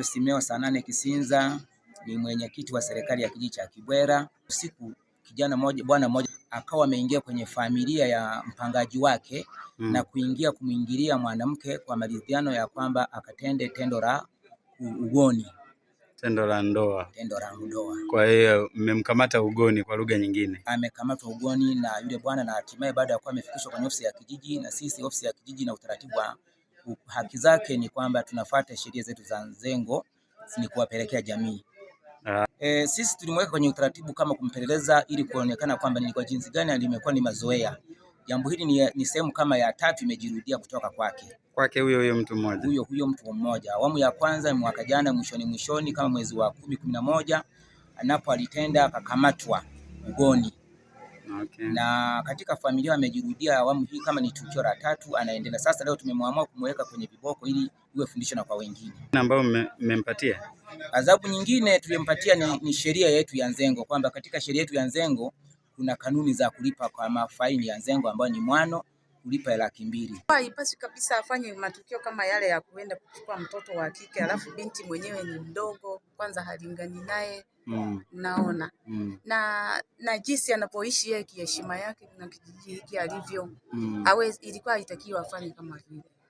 Simeo Sanane Kisinza ni mwenyekiti wa serikali ya kijiji cha Kibwera. Usiku kijana moja, bwana mmoja akawa ameingia kwenye familia ya mpangaji wake mm. na kuingia kumwingilia mwanamke kwa maridhiano ya kwamba akatende tendo la ugoni, tendo la ndoa, tendo la ndoa. Kwa hiyo mmemkamata ugoni, kwa lugha nyingine amekamatwa ugoni na yule bwana, na hatimaye baada ya kuwa amefikishwa kwenye ofisi ya kijiji, na sisi ofisi ya kijiji na utaratibu wa haki zake ni kwamba tunafuata sheria zetu za Nzengo ni kuwapelekea jamii. Uh, e, sisi tulimweka kwenye utaratibu kama kumpeleleza ili kuonekana kwamba ni kwa jinsi gani alimekuwa ni mazoea. Jambo hili ni, ni sehemu kama ya tatu imejirudia kutoka kwake kwake huyo huyo mtu mmoja huyo huyo mtu mmoja. Awamu ya kwanza mwaka jana mwishoni mwishoni kama mwezi wa kumi kumi na moja anapo alitenda akakamatwa ugoni Okay. Na katika familia amejirudia awamu hii kama ni tukio la tatu, anaendelea sasa. Leo tumemwamua kumweka kwenye viboko ili iwe fundisho na kwa wengine. Ambao mmempatia adhabu nyingine tuliyompatia ni, ni sheria yetu ya Nzengo kwamba katika sheria yetu ya Nzengo kuna kanuni za kulipa kwa mafaini ya Nzengo ambayo ni mwano kulipa laki mbili. Haipaswi kabisa afanye matukio kama yale ya kuenda kuchukua mtoto wa kike, alafu binti mwenyewe ni mdogo, kwanza halingani naye mm. naona mm. na na jinsi anapoishi yeye, kiheshima yake na kijiji hiki alivyo mm. awe, ilikuwa haitakiwa afanye kama vile